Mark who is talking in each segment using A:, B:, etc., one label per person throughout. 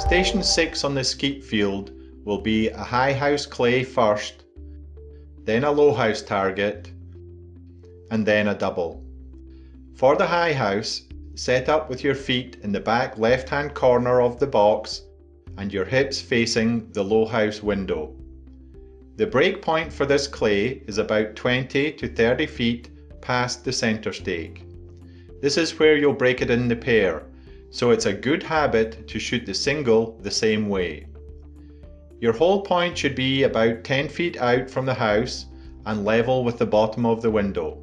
A: Station 6 on the skeet field will be a high house clay first, then a low house target, and then a double. For the high house, set up with your feet in the back left hand corner of the box and your hips facing the low house window. The break point for this clay is about 20 to 30 feet past the centre stake. This is where you'll break it in the pair, so it's a good habit to shoot the single the same way. Your hold point should be about 10 feet out from the house and level with the bottom of the window.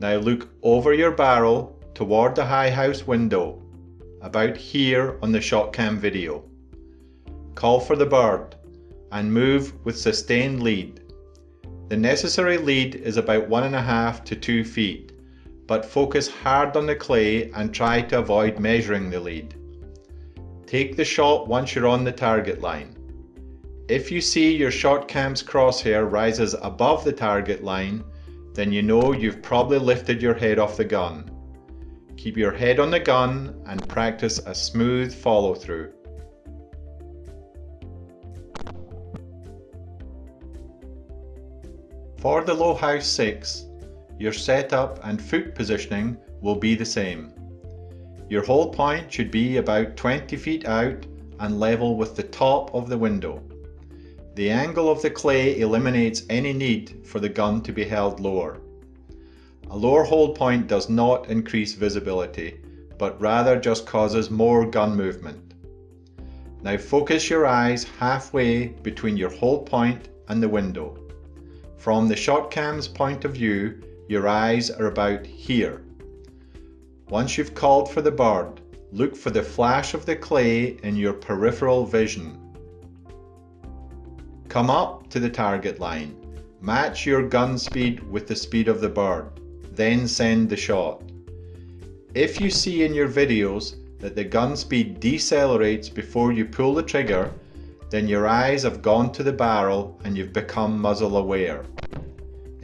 A: Now look over your barrel toward the high house window, about here on the shot cam video. Call for the bird and move with sustained lead. The necessary lead is about one and a half to two feet, but focus hard on the clay and try to avoid measuring the lead. Take the shot once you're on the target line. If you see your shot cam's crosshair rises above the target line, then you know you've probably lifted your head off the gun. Keep your head on the gun and practice a smooth follow through. For the low house 6, your setup and foot positioning will be the same. Your hold point should be about 20 feet out and level with the top of the window. The angle of the clay eliminates any need for the gun to be held lower. A lower hold point does not increase visibility, but rather just causes more gun movement. Now focus your eyes halfway between your hold point and the window. From the shot cam's point of view, your eyes are about here. Once you've called for the bird, look for the flash of the clay in your peripheral vision. Come up to the target line. Match your gun speed with the speed of the bird, then send the shot. If you see in your videos that the gun speed decelerates before you pull the trigger, then your eyes have gone to the barrel and you've become muzzle aware.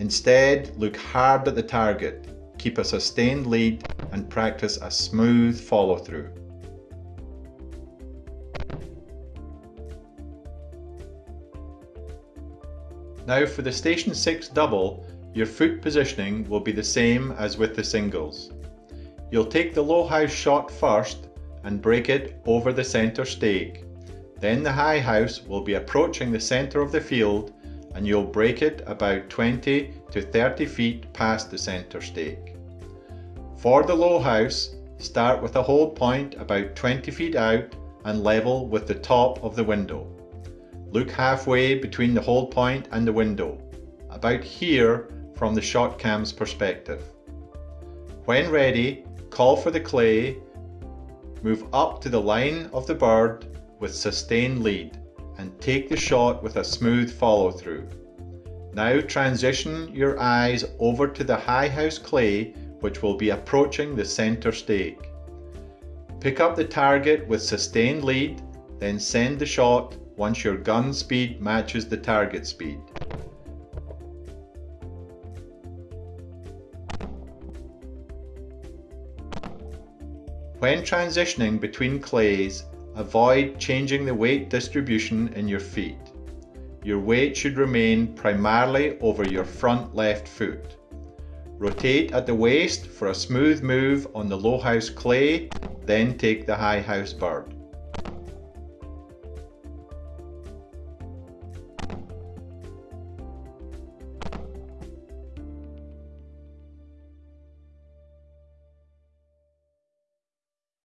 A: Instead, look hard at the target, keep a sustained lead and practice a smooth follow through. Now for the Station 6 double, your foot positioning will be the same as with the singles. You'll take the low house shot first and break it over the centre stake. Then the high house will be approaching the centre of the field and you'll break it about 20 to 30 feet past the centre stake. For the low house, start with a hold point about 20 feet out and level with the top of the window. Look halfway between the hold point and the window, about here from the shot cam's perspective. When ready, call for the clay, move up to the line of the bird with sustained lead and take the shot with a smooth follow through. Now transition your eyes over to the high house clay which will be approaching the center stake. Pick up the target with sustained lead, then send the shot once your gun speed matches the target speed. When transitioning between clays, Avoid changing the weight distribution in your feet. Your weight should remain primarily over your front left foot. Rotate at the waist for a smooth move on the low house clay, then take the high house bird.